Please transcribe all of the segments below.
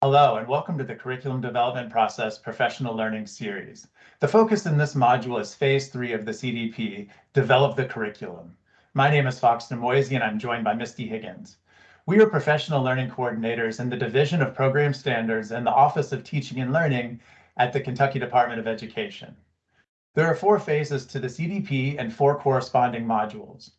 Hello, and welcome to the Curriculum Development Process Professional Learning Series. The focus in this module is Phase 3 of the CDP, Develop the Curriculum. My name is Fox Nemoisey, and I'm joined by Misty Higgins. We are professional learning coordinators in the Division of Program Standards and the Office of Teaching and Learning at the Kentucky Department of Education. There are four phases to the CDP and four corresponding modules.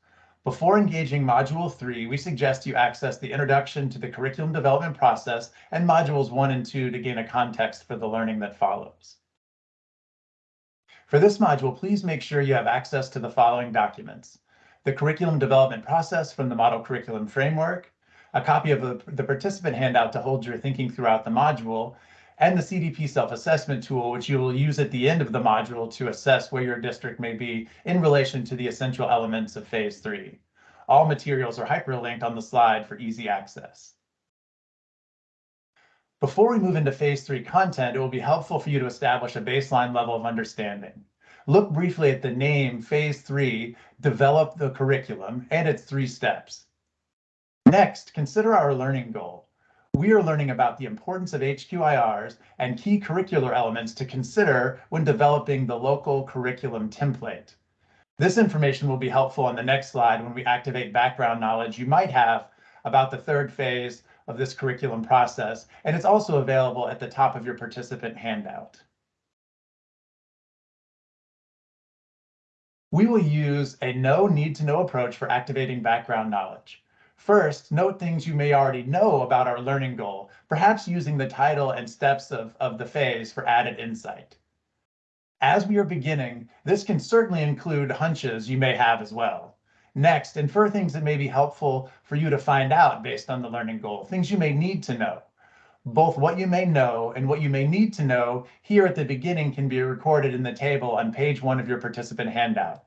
Before engaging Module 3, we suggest you access the Introduction to the Curriculum Development Process and Modules 1 and 2 to gain a context for the learning that follows. For this module, please make sure you have access to the following documents. The Curriculum Development Process from the Model Curriculum Framework, a copy of the, the participant handout to hold your thinking throughout the module, and the CDP self-assessment tool, which you will use at the end of the module to assess where your district may be in relation to the essential elements of phase three. All materials are hyperlinked on the slide for easy access. Before we move into phase three content, it will be helpful for you to establish a baseline level of understanding. Look briefly at the name phase three, develop the curriculum and its three steps. Next, consider our learning goal we are learning about the importance of HQIRs and key curricular elements to consider when developing the local curriculum template. This information will be helpful on the next slide when we activate background knowledge you might have about the third phase of this curriculum process, and it's also available at the top of your participant handout. We will use a know need to know approach for activating background knowledge. First, note things you may already know about our learning goal, perhaps using the title and steps of, of the phase for added insight. As we are beginning, this can certainly include hunches you may have as well. Next, infer things that may be helpful for you to find out based on the learning goal, things you may need to know. Both what you may know and what you may need to know here at the beginning can be recorded in the table on page one of your participant handout.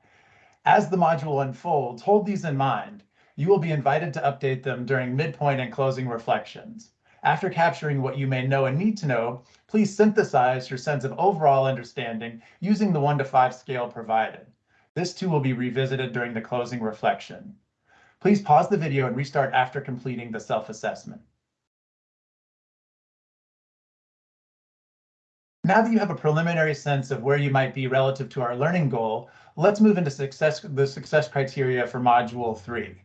As the module unfolds, hold these in mind you will be invited to update them during midpoint and closing reflections. After capturing what you may know and need to know, please synthesize your sense of overall understanding using the 1 to 5 scale provided. This too will be revisited during the closing reflection. Please pause the video and restart after completing the self-assessment. Now that you have a preliminary sense of where you might be relative to our learning goal, let's move into success, the success criteria for Module 3.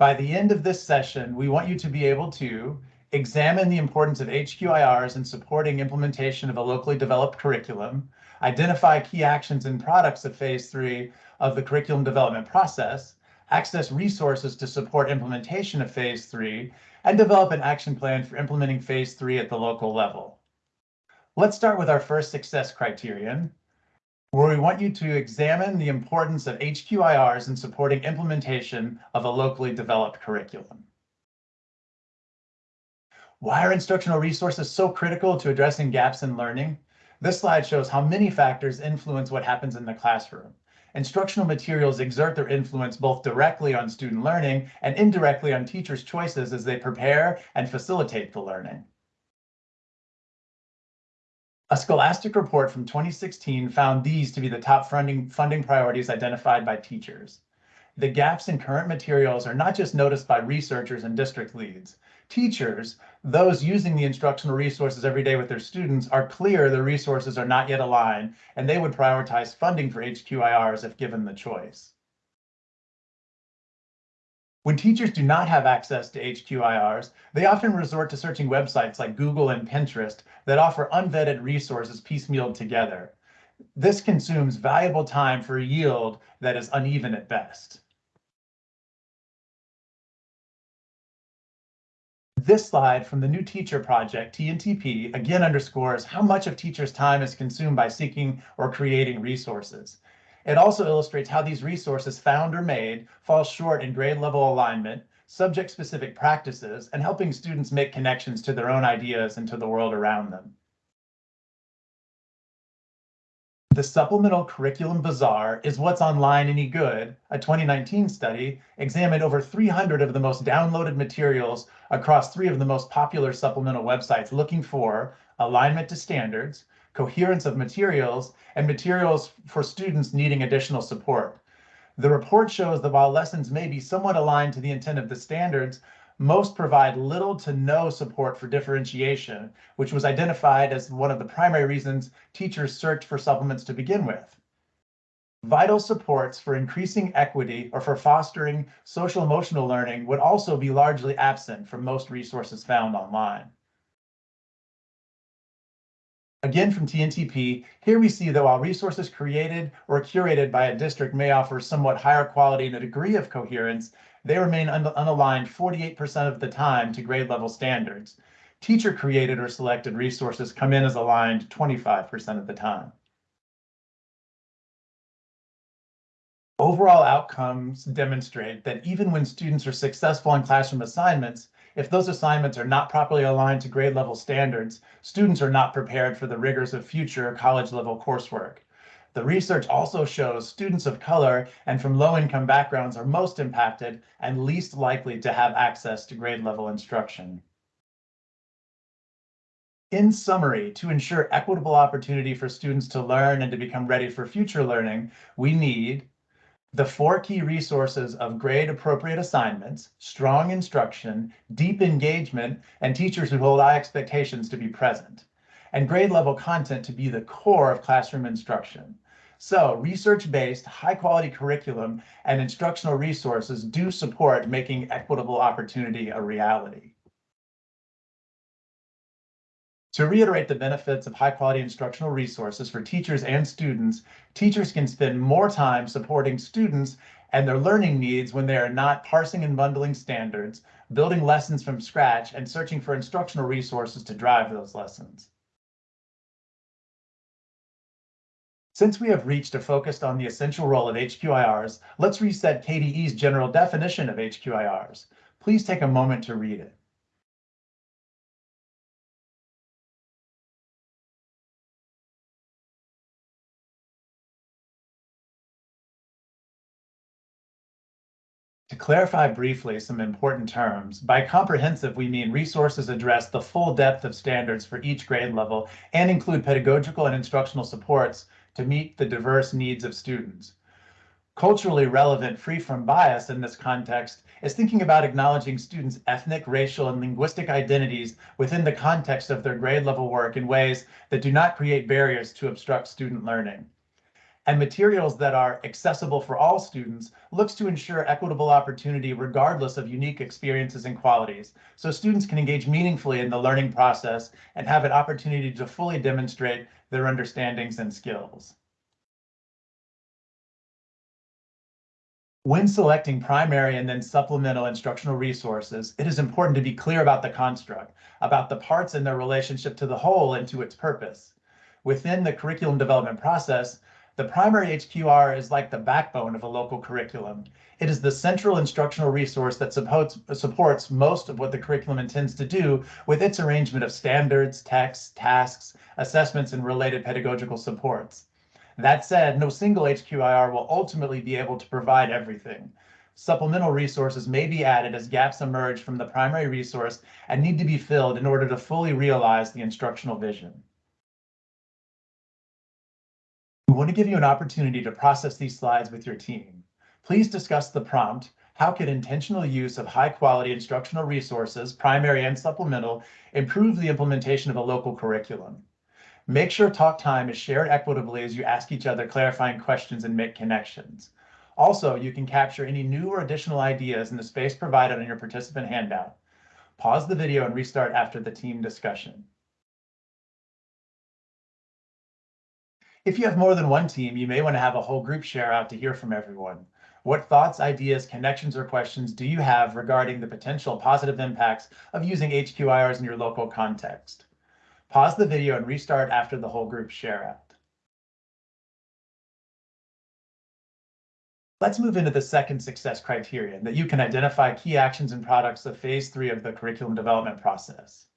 By the end of this session, we want you to be able to examine the importance of HQIRs in supporting implementation of a locally developed curriculum, identify key actions and products of phase three of the curriculum development process, access resources to support implementation of phase three, and develop an action plan for implementing phase three at the local level. Let's start with our first success criterion, where we want you to examine the importance of HQIRs in supporting implementation of a locally developed curriculum. Why are instructional resources so critical to addressing gaps in learning? This slide shows how many factors influence what happens in the classroom. Instructional materials exert their influence both directly on student learning and indirectly on teachers' choices as they prepare and facilitate the learning. A Scholastic report from 2016 found these to be the top funding, funding priorities identified by teachers. The gaps in current materials are not just noticed by researchers and district leads. Teachers, those using the instructional resources every day with their students, are clear the resources are not yet aligned, and they would prioritize funding for HQIRs if given the choice. When teachers do not have access to HQIRs, they often resort to searching websites like Google and Pinterest that offer unvetted resources piecemealed together. This consumes valuable time for a yield that is uneven at best. This slide from the New Teacher Project, TNTP, again underscores how much of teachers' time is consumed by seeking or creating resources. It also illustrates how these resources found or made fall short in grade level alignment, subject specific practices, and helping students make connections to their own ideas and to the world around them. The Supplemental Curriculum Bazaar is What's Online Any Good, a 2019 study, examined over 300 of the most downloaded materials across three of the most popular supplemental websites looking for alignment to standards, coherence of materials, and materials for students needing additional support. The report shows that while lessons may be somewhat aligned to the intent of the standards, most provide little to no support for differentiation, which was identified as one of the primary reasons teachers searched for supplements to begin with. Vital supports for increasing equity or for fostering social emotional learning would also be largely absent from most resources found online. Again, from TNTP, here we see that while resources created or curated by a district may offer somewhat higher quality and a degree of coherence, they remain un unaligned 48% of the time to grade level standards. Teacher created or selected resources come in as aligned 25% of the time. Overall outcomes demonstrate that even when students are successful in classroom assignments, if those assignments are not properly aligned to grade level standards, students are not prepared for the rigors of future college level coursework. The research also shows students of color and from low income backgrounds are most impacted and least likely to have access to grade level instruction. In summary, to ensure equitable opportunity for students to learn and to become ready for future learning, we need the four key resources of grade appropriate assignments, strong instruction, deep engagement, and teachers who hold high expectations to be present and grade level content to be the core of classroom instruction. So research-based, high-quality curriculum and instructional resources do support making equitable opportunity a reality. To reiterate the benefits of high-quality instructional resources for teachers and students, teachers can spend more time supporting students and their learning needs when they are not parsing and bundling standards, building lessons from scratch, and searching for instructional resources to drive those lessons. Since we have reached a focus on the essential role of HQIRs, let's reset KDE's general definition of HQIRs. Please take a moment to read it. To clarify briefly some important terms, by comprehensive we mean resources address the full depth of standards for each grade level and include pedagogical and instructional supports to meet the diverse needs of students. Culturally relevant, free from bias in this context is thinking about acknowledging students' ethnic, racial, and linguistic identities within the context of their grade level work in ways that do not create barriers to obstruct student learning. And materials that are accessible for all students looks to ensure equitable opportunity regardless of unique experiences and qualities, so students can engage meaningfully in the learning process and have an opportunity to fully demonstrate their understandings and skills. When selecting primary and then supplemental instructional resources, it is important to be clear about the construct, about the parts and their relationship to the whole and to its purpose. Within the curriculum development process, the primary HQR is like the backbone of a local curriculum. It is the central instructional resource that supports, supports most of what the curriculum intends to do with its arrangement of standards, texts, tasks, assessments, and related pedagogical supports. That said, no single HQIR will ultimately be able to provide everything. Supplemental resources may be added as gaps emerge from the primary resource and need to be filled in order to fully realize the instructional vision. Want to give you an opportunity to process these slides with your team. Please discuss the prompt, how could intentional use of high quality instructional resources, primary and supplemental, improve the implementation of a local curriculum? Make sure talk time is shared equitably as you ask each other clarifying questions and make connections. Also, you can capture any new or additional ideas in the space provided on your participant handout. Pause the video and restart after the team discussion. If you have more than one team, you may want to have a whole group share out to hear from everyone. What thoughts, ideas, connections, or questions do you have regarding the potential positive impacts of using HQIRs in your local context? Pause the video and restart after the whole group share out. Let's move into the second success criterion that you can identify key actions and products of phase three of the curriculum development process.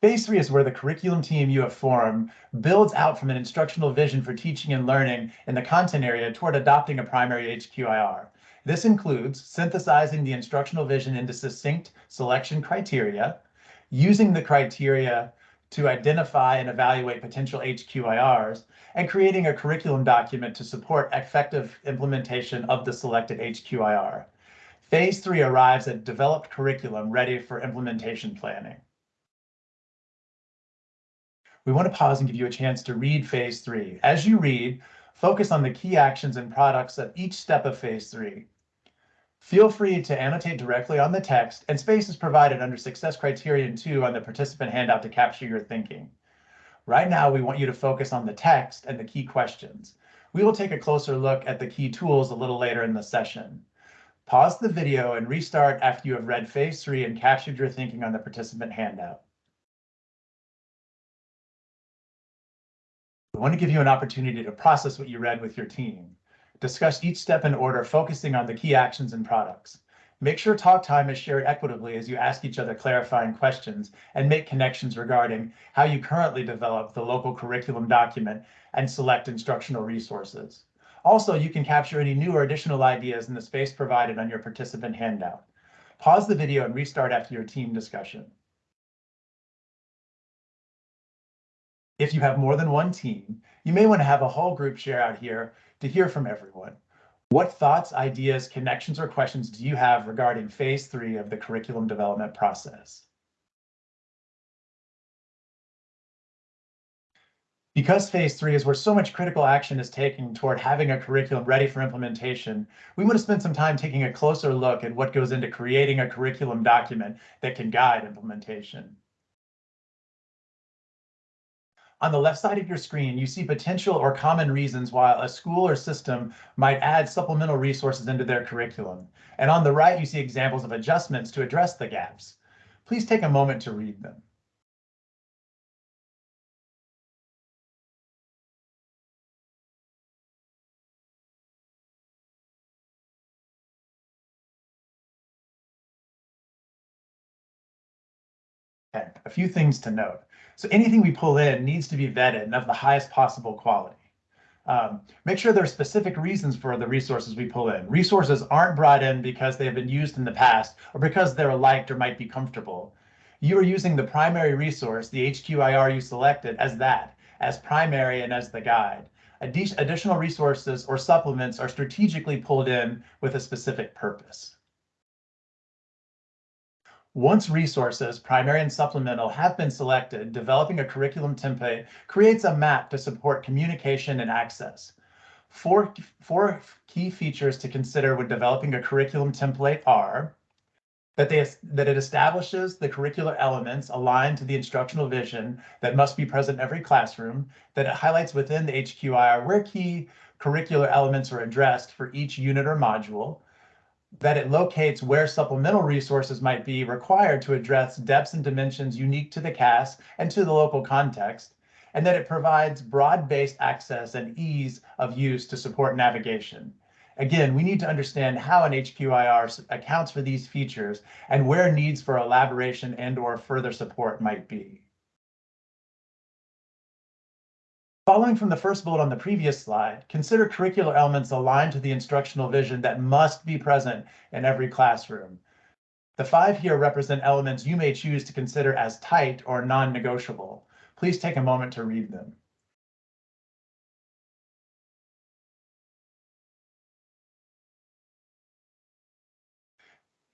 Phase three is where the curriculum team you have formed builds out from an instructional vision for teaching and learning in the content area toward adopting a primary HQIR. This includes synthesizing the instructional vision into succinct selection criteria, using the criteria to identify and evaluate potential HQIRs, and creating a curriculum document to support effective implementation of the selected HQIR. Phase three arrives at developed curriculum ready for implementation planning. We want to pause and give you a chance to read phase three. As you read, focus on the key actions and products of each step of phase three. Feel free to annotate directly on the text and space is provided under success criterion two on the participant handout to capture your thinking. Right now, we want you to focus on the text and the key questions. We will take a closer look at the key tools a little later in the session. Pause the video and restart after you have read phase three and captured your thinking on the participant handout. We want to give you an opportunity to process what you read with your team. Discuss each step in order, focusing on the key actions and products. Make sure talk time is shared equitably as you ask each other clarifying questions and make connections regarding how you currently develop the local curriculum document and select instructional resources. Also, you can capture any new or additional ideas in the space provided on your participant handout. Pause the video and restart after your team discussion. If you have more than one team, you may want to have a whole group share out here to hear from everyone. What thoughts, ideas, connections, or questions do you have regarding phase three of the curriculum development process? Because phase three is where so much critical action is taken toward having a curriculum ready for implementation, we want to spend some time taking a closer look at what goes into creating a curriculum document that can guide implementation. On the left side of your screen, you see potential or common reasons why a school or system might add supplemental resources into their curriculum. And on the right, you see examples of adjustments to address the gaps. Please take a moment to read them. A few things to note. So anything we pull in needs to be vetted and of the highest possible quality. Um, make sure there are specific reasons for the resources we pull in. Resources aren't brought in because they have been used in the past or because they're liked or might be comfortable. You are using the primary resource, the HQIR you selected, as that, as primary and as the guide. Additional resources or supplements are strategically pulled in with a specific purpose. Once resources, primary and supplemental, have been selected, developing a curriculum template creates a map to support communication and access. Four, four key features to consider when developing a curriculum template are that, they, that it establishes the curricular elements aligned to the instructional vision that must be present in every classroom, that it highlights within the HQIR where key curricular elements are addressed for each unit or module, that it locates where supplemental resources might be required to address depths and dimensions unique to the CAS and to the local context, and that it provides broad-based access and ease of use to support navigation. Again, we need to understand how an HQIR accounts for these features and where needs for elaboration and or further support might be. Following from the first bullet on the previous slide, consider curricular elements aligned to the instructional vision that must be present in every classroom. The five here represent elements you may choose to consider as tight or non-negotiable. Please take a moment to read them.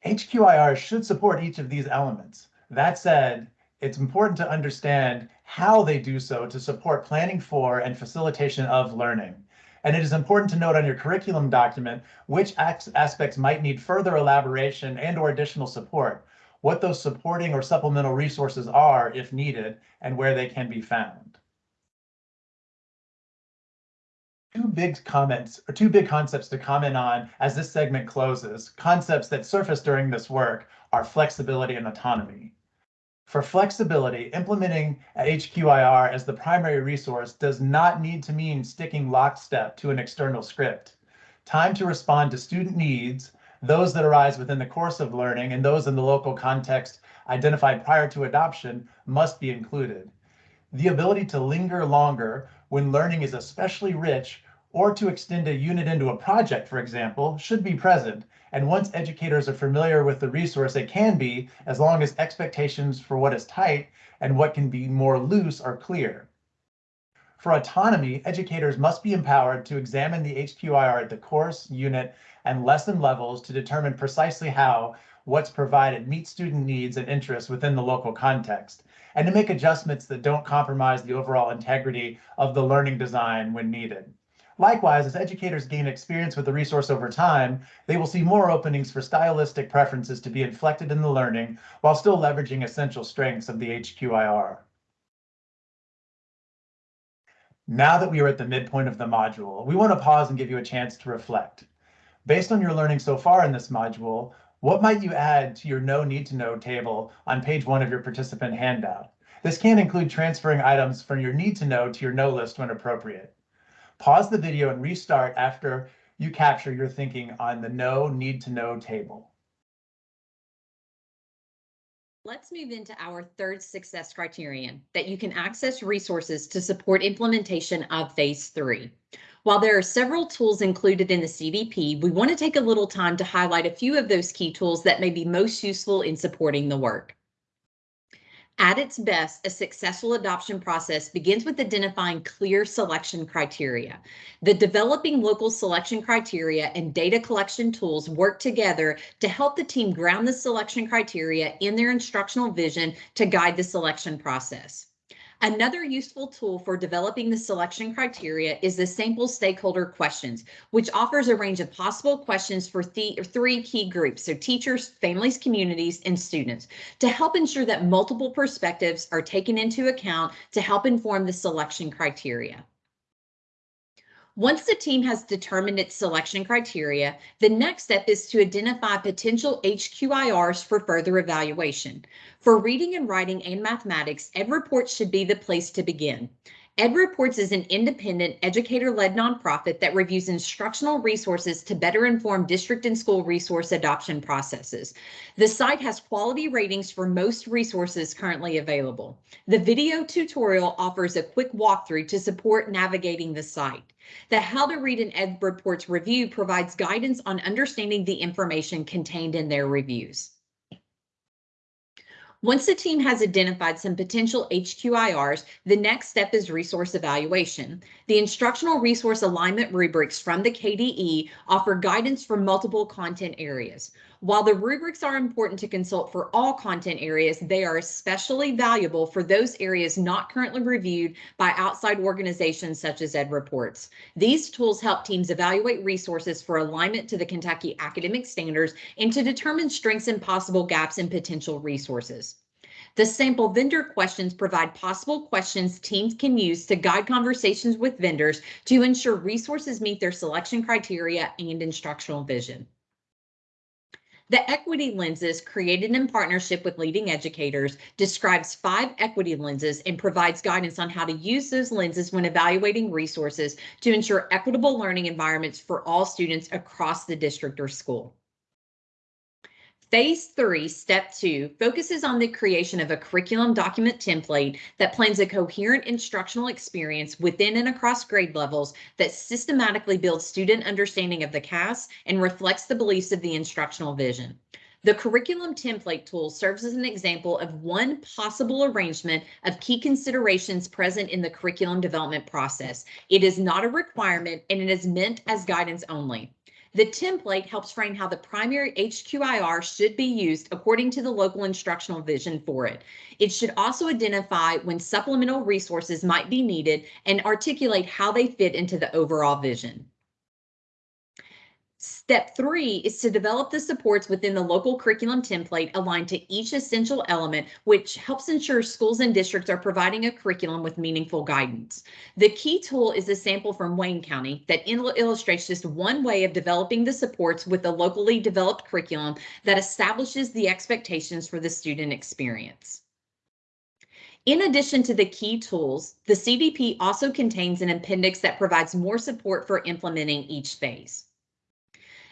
HQIR should support each of these elements. That said, it's important to understand how they do so to support planning for and facilitation of learning. And it is important to note on your curriculum document which aspects might need further elaboration and or additional support, what those supporting or supplemental resources are if needed, and where they can be found. Two big comments or two big concepts to comment on as this segment closes. Concepts that surface during this work are flexibility and autonomy. For flexibility, implementing HQIR as the primary resource does not need to mean sticking lockstep to an external script. Time to respond to student needs, those that arise within the course of learning and those in the local context identified prior to adoption must be included. The ability to linger longer when learning is especially rich or to extend a unit into a project, for example, should be present. And once educators are familiar with the resource, it can be, as long as expectations for what is tight and what can be more loose are clear. For autonomy, educators must be empowered to examine the HQIR at the course, unit, and lesson levels to determine precisely how what's provided meets student needs and interests within the local context, and to make adjustments that don't compromise the overall integrity of the learning design when needed. Likewise, as educators gain experience with the resource over time, they will see more openings for stylistic preferences to be inflected in the learning while still leveraging essential strengths of the HQIR. Now that we are at the midpoint of the module, we want to pause and give you a chance to reflect. Based on your learning so far in this module, what might you add to your know need to know table on page one of your participant handout? This can include transferring items from your need to know to your know list when appropriate. Pause the video and restart after you capture your thinking on the know need to know table. Let's move into our third success criterion, that you can access resources to support implementation of phase three. While there are several tools included in the CDP, we want to take a little time to highlight a few of those key tools that may be most useful in supporting the work. At its best, a successful adoption process begins with identifying clear selection criteria. The developing local selection criteria and data collection tools work together to help the team ground the selection criteria in their instructional vision to guide the selection process. Another useful tool for developing the selection criteria is the sample stakeholder questions, which offers a range of possible questions for three key groups, so teachers, families, communities, and students, to help ensure that multiple perspectives are taken into account to help inform the selection criteria. Once the team has determined its selection criteria, the next step is to identify potential HQIRs for further evaluation. For reading and writing and mathematics, EdReports should be the place to begin. EdReports is an independent, educator-led nonprofit that reviews instructional resources to better inform district and school resource adoption processes. The site has quality ratings for most resources currently available. The video tutorial offers a quick walkthrough to support navigating the site. The How to Read an EdReports review provides guidance on understanding the information contained in their reviews. Once the team has identified some potential HQIRs, the next step is resource evaluation. The instructional resource alignment rubrics from the KDE offer guidance for multiple content areas. While the rubrics are important to consult for all content areas, they are especially valuable for those areas not currently reviewed by outside organizations such as EdReports. These tools help teams evaluate resources for alignment to the Kentucky academic standards and to determine strengths and possible gaps in potential resources. The sample vendor questions provide possible questions teams can use to guide conversations with vendors to ensure resources meet their selection criteria and instructional vision. The equity lenses created in partnership with leading educators describes five equity lenses and provides guidance on how to use those lenses when evaluating resources to ensure equitable learning environments for all students across the district or school. Phase three, step two, focuses on the creation of a curriculum document template that plans a coherent instructional experience within and across grade levels that systematically builds student understanding of the CAS and reflects the beliefs of the instructional vision. The curriculum template tool serves as an example of one possible arrangement of key considerations present in the curriculum development process. It is not a requirement and it is meant as guidance only. The template helps frame how the primary HQIR should be used according to the local instructional vision for it. It should also identify when supplemental resources might be needed and articulate how they fit into the overall vision. Step three is to develop the supports within the local curriculum template aligned to each essential element, which helps ensure schools and districts are providing a curriculum with meaningful guidance. The key tool is a sample from Wayne County that illustrates just one way of developing the supports with a locally developed curriculum that establishes the expectations for the student experience. In addition to the key tools, the CDP also contains an appendix that provides more support for implementing each phase.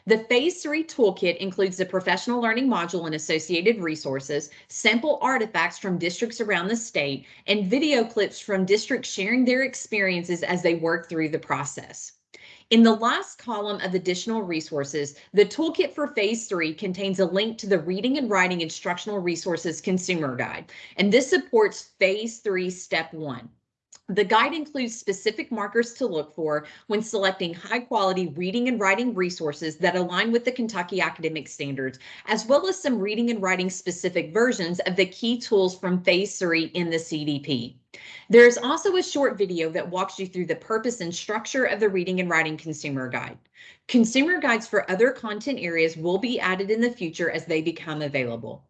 The Phase 3 Toolkit includes the professional learning module and associated resources, sample artifacts from districts around the state, and video clips from districts sharing their experiences as they work through the process. In the last column of additional resources, the toolkit for phase three contains a link to the reading and writing instructional resources consumer guide, and this supports phase three, step one. The guide includes specific markers to look for when selecting high quality reading and writing resources that align with the Kentucky academic standards, as well as some reading and writing specific versions of the key tools from phase three in the CDP. There is also a short video that walks you through the purpose and structure of the reading and writing consumer guide. Consumer guides for other content areas will be added in the future as they become available.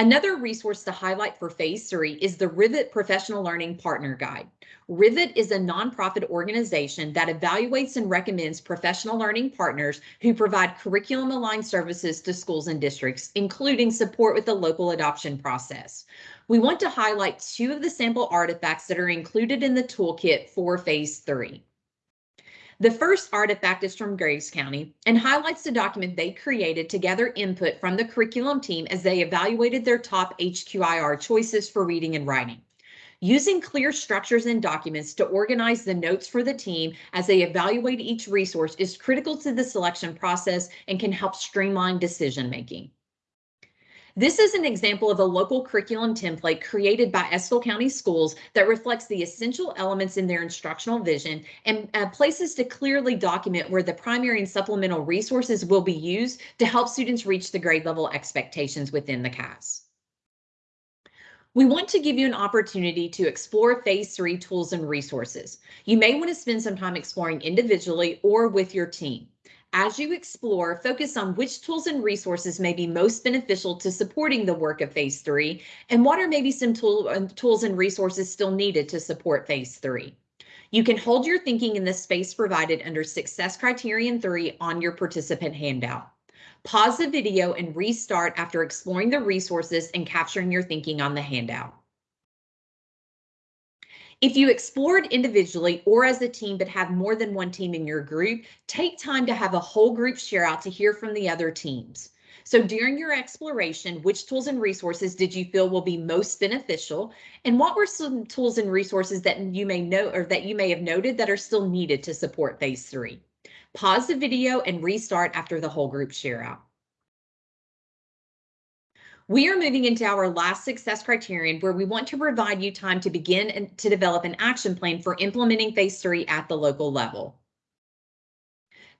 Another resource to highlight for phase three is the Rivet Professional Learning Partner Guide. Rivet is a nonprofit organization that evaluates and recommends professional learning partners who provide curriculum aligned services to schools and districts, including support with the local adoption process. We want to highlight two of the sample artifacts that are included in the toolkit for phase three. The first artifact is from Graves County and highlights the document they created to gather input from the curriculum team as they evaluated their top HQIR choices for reading and writing. Using clear structures and documents to organize the notes for the team as they evaluate each resource is critical to the selection process and can help streamline decision making. This is an example of a local curriculum template created by Estill County Schools that reflects the essential elements in their instructional vision and uh, places to clearly document where the primary and supplemental resources will be used to help students reach the grade level expectations within the CAS. We want to give you an opportunity to explore phase three tools and resources. You may want to spend some time exploring individually or with your team. As you explore, focus on which tools and resources may be most beneficial to supporting the work of phase three, and what are maybe some tool, uh, tools and resources still needed to support phase three. You can hold your thinking in the space provided under Success Criterion 3 on your participant handout. Pause the video and restart after exploring the resources and capturing your thinking on the handout. If you explored individually or as a team but have more than one team in your group, take time to have a whole group share out to hear from the other teams. So during your exploration, which tools and resources did you feel will be most beneficial? And what were some tools and resources that you may know or that you may have noted that are still needed to support phase three? Pause the video and restart after the whole group share out. We are moving into our last success criterion where we want to provide you time to begin and to develop an action plan for implementing phase three at the local level.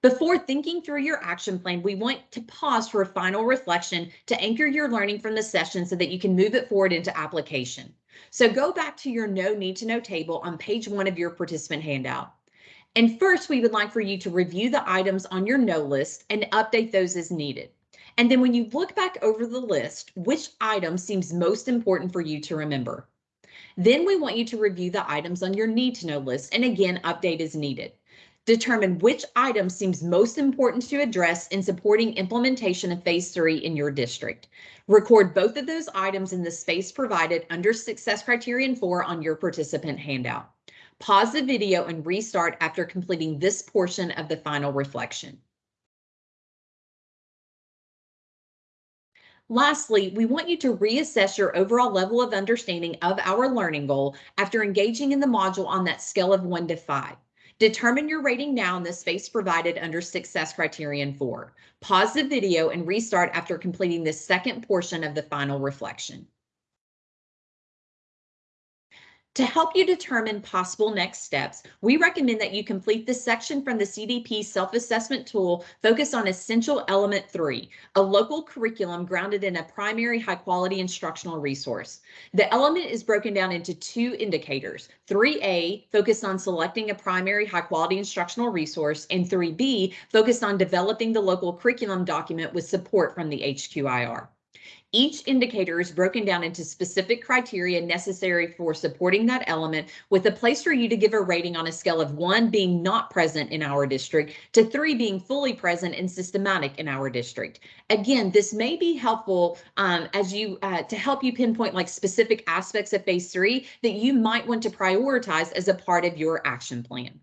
Before thinking through your action plan, we want to pause for a final reflection to anchor your learning from the session so that you can move it forward into application. So go back to your know need to know table on page one of your participant handout. And first, we would like for you to review the items on your know list and update those as needed. And then when you look back over the list, which item seems most important for you to remember? Then we want you to review the items on your need to know list and again, update as needed. Determine which item seems most important to address in supporting implementation of phase three in your district. Record both of those items in the space provided under success criterion four on your participant handout. Pause the video and restart after completing this portion of the final reflection. Lastly, we want you to reassess your overall level of understanding of our learning goal after engaging in the module on that scale of one to five. Determine your rating now in the space provided under success criterion four. Pause the video and restart after completing the second portion of the final reflection. To help you determine possible next steps, we recommend that you complete this section from the CDP self-assessment tool focused on Essential Element 3, a local curriculum grounded in a primary high-quality instructional resource. The element is broken down into two indicators, 3A, focused on selecting a primary high-quality instructional resource, and 3B, focused on developing the local curriculum document with support from the HQIR. Each indicator is broken down into specific criteria necessary for supporting that element with a place for you to give a rating on a scale of one being not present in our district to three being fully present and systematic in our district. Again, this may be helpful um, as you uh, to help you pinpoint like specific aspects of phase three that you might want to prioritize as a part of your action plan.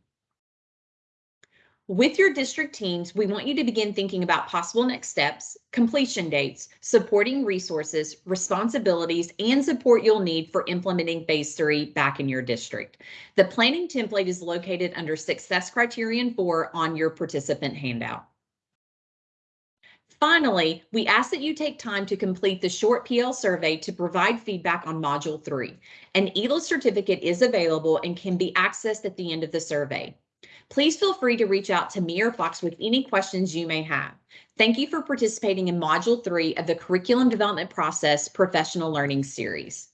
With your district teams, we want you to begin thinking about possible next steps, completion dates, supporting resources, responsibilities, and support you'll need for implementing phase three back in your district. The planning template is located under success criterion four on your participant handout. Finally, we ask that you take time to complete the short PL survey to provide feedback on Module 3. An ELA certificate is available and can be accessed at the end of the survey. Please feel free to reach out to me or Fox with any questions you may have. Thank you for participating in Module 3 of the Curriculum Development Process Professional Learning Series.